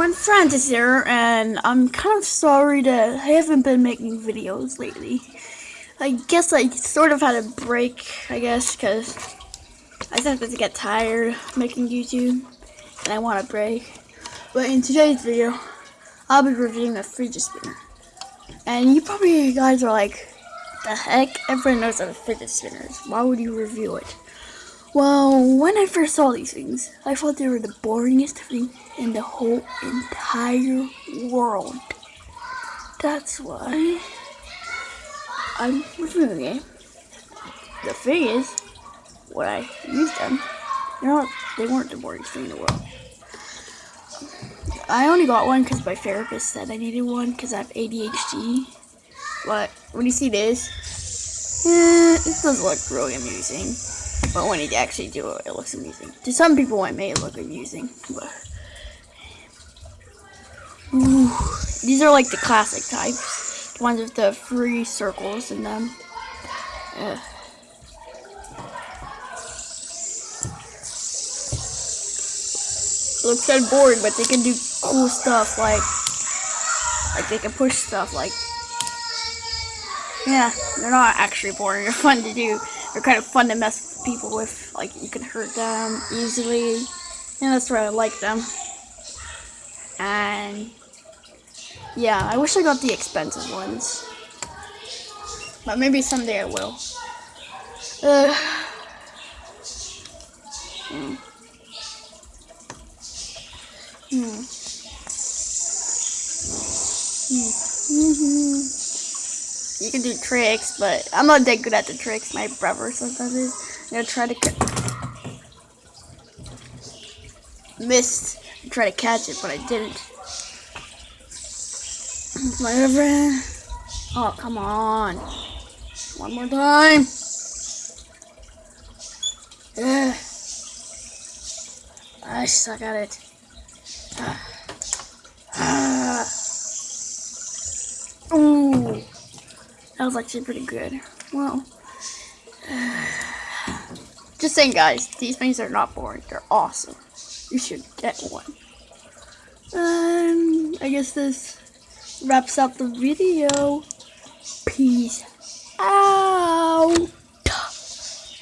One friend is here, and I'm kind of sorry that I haven't been making videos lately. I guess I sort of had a break, I guess, because I started to get tired making YouTube, and I want a break. But in today's video, I'll be reviewing a fidget spinner. And you probably guys are like, the heck? Everyone knows what a fidget spinner is. Why would you review it? Well, when I first saw these things, I thought they were the boringest thing in the whole entire world. That's why I'm reviewing it. The thing is, when I used them, you know, they weren't the boringest thing in the world. I only got one because my therapist said I needed one because I have ADHD. But when you see this, eh, it does look really amusing. But when you actually do it, it looks amusing. To some people, it may look amusing, but Ooh, these are like the classic types, the ones with the three circles in them. Uh, looks kind of boring, but they can do cool stuff like, like they can push stuff like, yeah, they're not actually boring. They're fun to do. They're kind of fun to mess with people with. Like you can hurt them easily, and that's why I like them. And yeah, I wish I got the expensive ones, but maybe someday I will. Uh, hmm. Hmm. Hmm. You can do tricks, but I'm not that good at the tricks. My brother sometimes is. I'm gonna try to missed. Try to catch it, but I didn't. My friend. Oh, come on. One more time. Ugh. I suck at it. Ooh, that was actually pretty good. Well, just saying, guys, these things are not boring. They're awesome. You should get one. Um, I guess this wraps up the video.